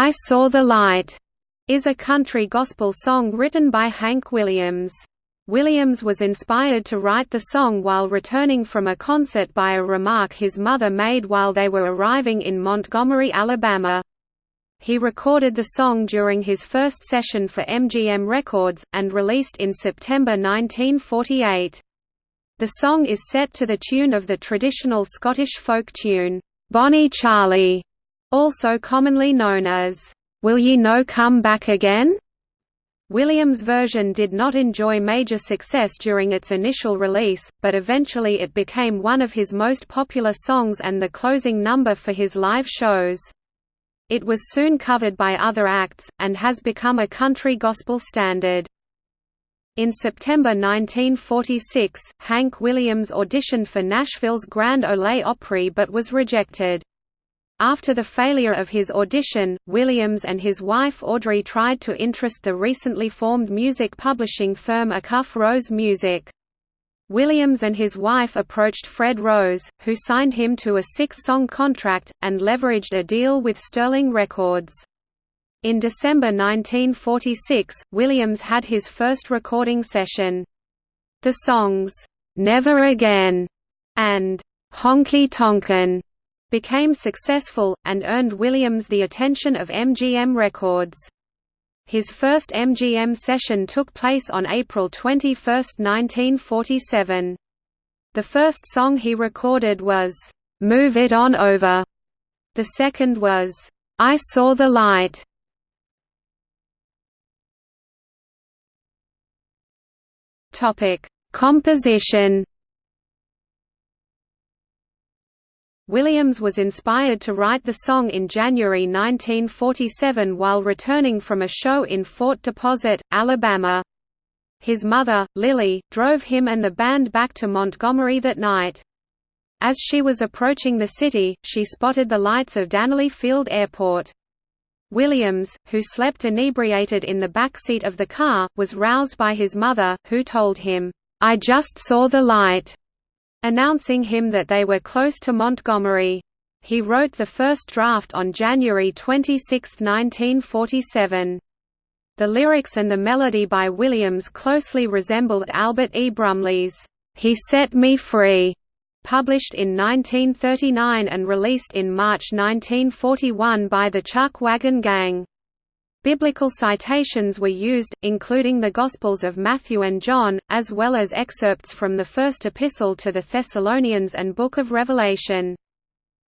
I Saw the Light is a country gospel song written by Hank Williams. Williams was inspired to write the song while returning from a concert by a remark his mother made while they were arriving in Montgomery, Alabama. He recorded the song during his first session for MGM Records, and released in September 1948. The song is set to the tune of the traditional Scottish folk tune, Bonnie Charlie, also commonly known as, Will Ye No Come Back Again? Williams' version did not enjoy major success during its initial release, but eventually it became one of his most popular songs and the closing number for his live shows. It was soon covered by other acts, and has become a country gospel standard. In September 1946, Hank Williams auditioned for Nashville's Grand Ole Opry but was rejected. After the failure of his audition, Williams and his wife Audrey tried to interest the recently formed music publishing firm Acuff Rose Music. Williams and his wife approached Fred Rose, who signed him to a six-song contract, and leveraged a deal with Sterling Records. In December 1946, Williams had his first recording session. The songs, "'Never Again' and "'Honky Tonkin' became successful, and earned Williams the attention of MGM Records. His first MGM session took place on April 21, 1947. The first song he recorded was, "'Move It On Over'. The second was, "'I Saw the Light'. Composition Williams was inspired to write the song in January 1947 while returning from a show in Fort Deposit, Alabama. His mother, Lily, drove him and the band back to Montgomery that night. As she was approaching the city, she spotted the lights of Dannelly Field Airport. Williams, who slept inebriated in the back seat of the car, was roused by his mother, who told him, "'I just saw the light' announcing him that they were close to Montgomery. He wrote the first draft on January 26, 1947. The lyrics and the melody by Williams closely resembled Albert E. Brumley's, "'He Set Me Free' published in 1939 and released in March 1941 by the Chuck Wagon Gang. Biblical citations were used, including the Gospels of Matthew and John, as well as excerpts from the First Epistle to the Thessalonians and Book of Revelation.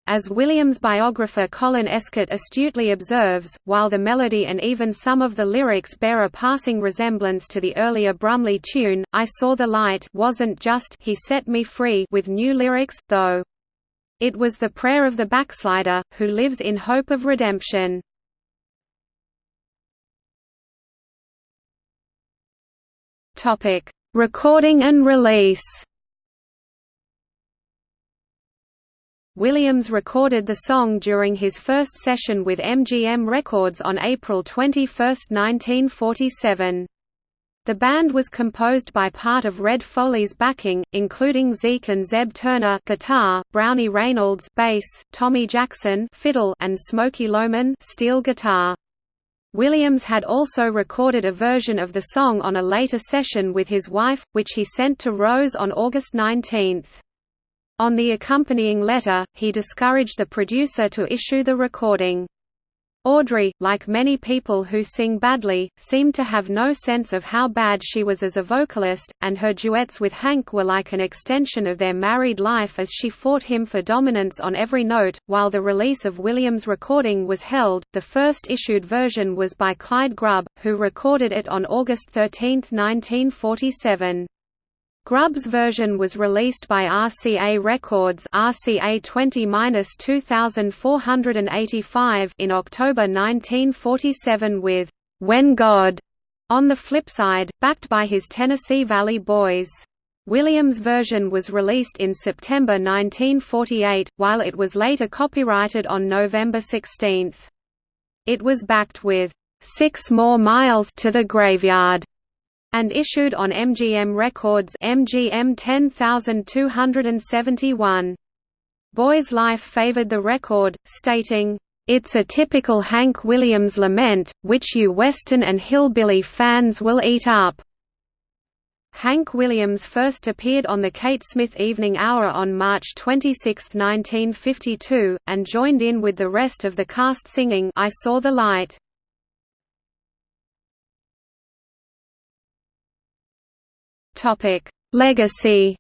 As Williams' biographer Colin Escott astutely observes, while the melody and even some of the lyrics bear a passing resemblance to the earlier Brumley tune, I Saw the Light wasn't just He Set Me Free with new lyrics, though. It was the prayer of the backslider, who lives in hope of redemption. Topic: Recording and release. Williams recorded the song during his first session with MGM Records on April 21, 1947. The band was composed by part of Red Foley's backing, including Zeke and Zeb Turner guitar, Brownie Reynolds bass, Tommy Jackson fiddle, and Smokey Lohman steel guitar. Williams had also recorded a version of the song on a later session with his wife, which he sent to Rose on August 19. On the accompanying letter, he discouraged the producer to issue the recording. Audrey, like many people who sing badly, seemed to have no sense of how bad she was as a vocalist, and her duets with Hank were like an extension of their married life as she fought him for dominance on every note. While the release of Williams' recording was held, the first issued version was by Clyde Grubb, who recorded it on August 13, 1947. Grubb's version was released by RCA Records RCA 20-2485 in October 1947 with When God on the flip side, backed by his Tennessee Valley Boys. Williams' version was released in September 1948, while it was later copyrighted on November 16. It was backed with Six More Miles to the Graveyard and issued on MGM Records MGM 10271. Boys Life favored the record, stating, It's a typical Hank Williams lament, which you Western and hillbilly fans will eat up." Hank Williams first appeared on the Kate Smith Evening Hour on March 26, 1952, and joined in with the rest of the cast singing I Saw the Light. Legacy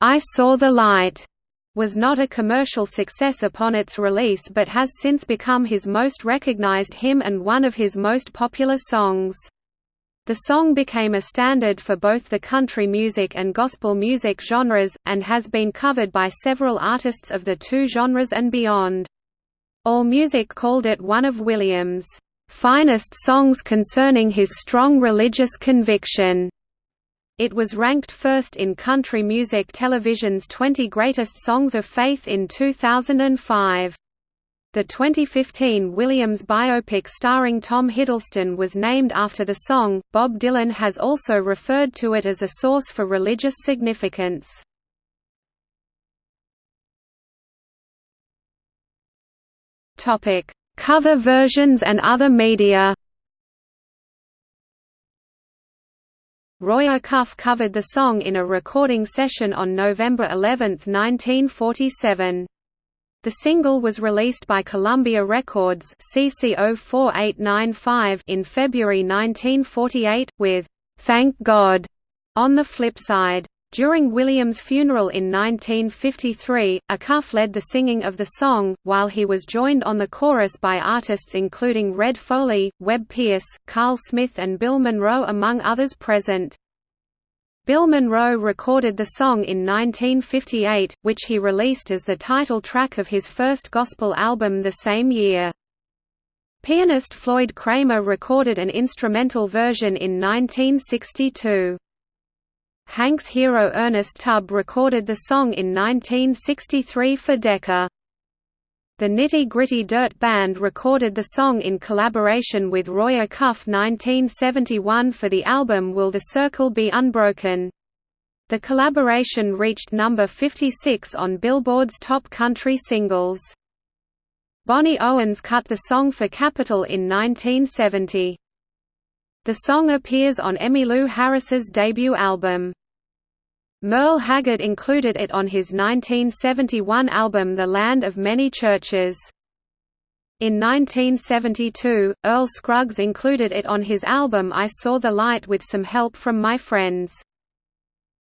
I Saw the Light was not a commercial success upon its release but has since become his most recognized hymn and one of his most popular songs. The song became a standard for both the country music and gospel music genres, and has been covered by several artists of the two genres and beyond. AllMusic called it one of Williams' finest songs concerning his strong religious conviction. It was ranked first in Country Music Television's 20 Greatest Songs of Faith in 2005. The 2015 Williams biopic starring Tom Hiddleston was named after the song. Bob Dylan has also referred to it as a source for religious significance. Topic: Cover versions and other media. Roy Acuff covered the song in a recording session on November 11, 1947. The single was released by Columbia Records CC04895 in February 1948, with "'Thank God' on the flip side. During Williams' funeral in 1953, Acuff led the singing of the song, while he was joined on the chorus by artists including Red Foley, Webb Pierce, Carl Smith and Bill Monroe among others present. Bill Monroe recorded the song in 1958, which he released as the title track of his first gospel album the same year. Pianist Floyd Cramer recorded an instrumental version in 1962. Hank's hero Ernest Tubb recorded the song in 1963 for Decca. The Nitty Gritty Dirt Band recorded the song in collaboration with Roy Acuff 1971 for the album Will the Circle Be Unbroken. The collaboration reached number 56 on Billboard's top country singles. Bonnie Owens cut the song for Capitol in 1970. The song appears on Emmylou Harris's debut album. Merle Haggard included it on his 1971 album The Land of Many Churches. In 1972, Earl Scruggs included it on his album I Saw the Light with some help from my friends.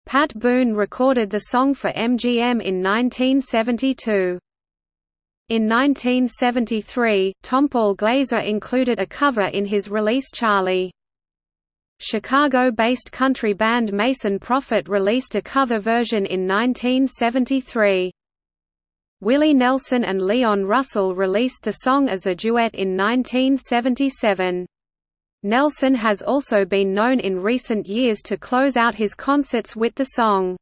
Pat Boone recorded the song for MGM in 1972. In 1973, Tompall Glaser included a cover in his release Charlie. Chicago-based country band Mason Proffit released a cover version in 1973. Willie Nelson and Leon Russell released the song as a duet in 1977. Nelson has also been known in recent years to close out his concerts with the song.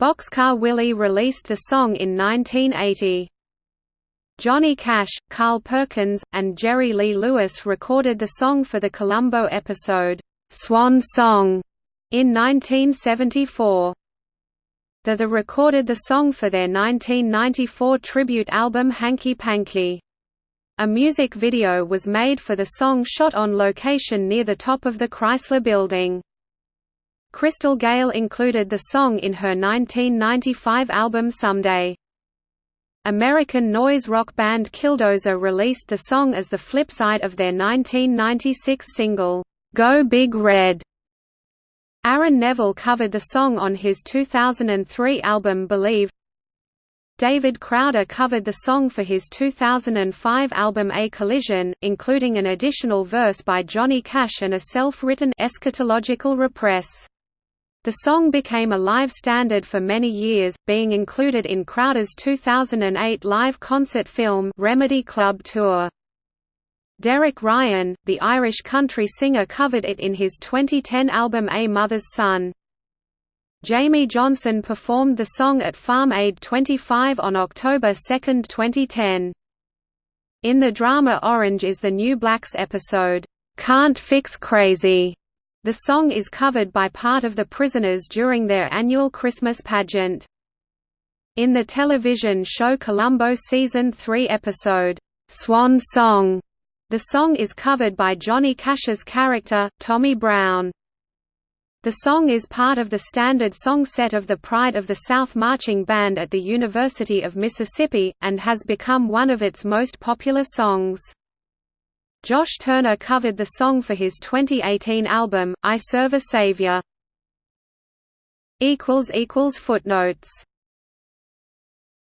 Boxcar Willie released the song in 1980. Johnny Cash, Carl Perkins, and Jerry Lee Lewis recorded the song for the Columbo episode, "'Swan Song' in 1974. The The recorded the song for their 1994 tribute album Hanky Panky. A music video was made for the song shot on location near the top of the Chrysler Building. Crystal Gayle included the song in her 1995 album Someday. American noise rock band Killdozer released the song as the flip side of their 1996 single, "'Go Big Red'". Aaron Neville covered the song on his 2003 album Believe. David Crowder covered the song for his 2005 album A Collision, including an additional verse by Johnny Cash and a self-written eschatological repress. The song became a live standard for many years, being included in Crowder's 2008 live concert film Remedy Club Tour. Derek Ryan, the Irish country singer covered it in his 2010 album A Mother's Son. Jamey Johnson performed the song at Farm Aid 25 on October 2, 2010. In the drama Orange is the New Black's episode, "'Can't Fix Crazy' The song is covered by part of the prisoners during their annual Christmas pageant. In the television show Columbo Season 3 episode, "'Swan Song' the song is covered by Johnny Cash's character, Tommy Brown. The song is part of the standard song set of the Pride of the South Marching Band at the University of Mississippi, and has become one of its most popular songs. Josh Turner covered the song for his 2018 album, I Serve a Savior. Footnotes